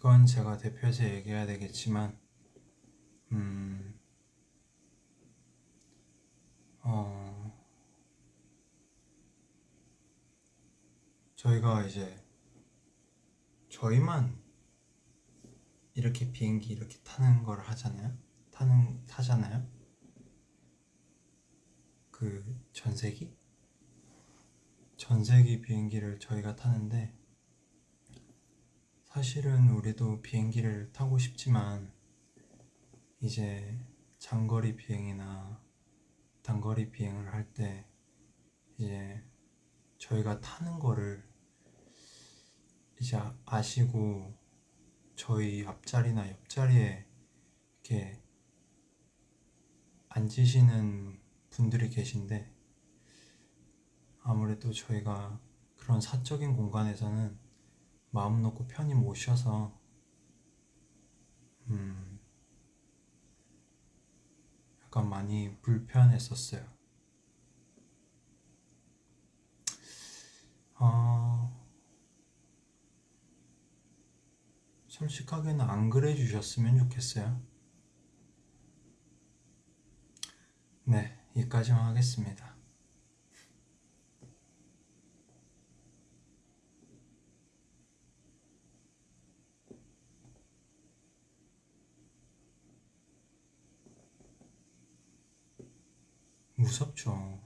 이건 제가 대표해서 얘기해야 되겠지만, 음, 어, 저희가 이제 저희만 이렇게 비행기 이렇게 타는 걸 하잖아요. 타는 타잖아요. 그 전세기 전세기 비행기를 저희가 타는데 사실은 우리도 비행기를 타고 싶지만 이제 장거리 비행이나 단거리 비행을 할 때 이제 저희가 타는 거를 이제 아시고 저희 앞자리나 옆자리에 이렇게 앉으시는 분들이 계신데 아무래도 저희가 그런 사적인 공간에서는 마음 놓고 편히 못 쉬어서 음 약간 많이 불편했었어요. 어, 솔직하게는 안 그래 주셨으면 좋겠어요. 네, 여기까지만 하겠습니다. 무섭죠.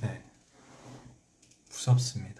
네, 무섭습니다.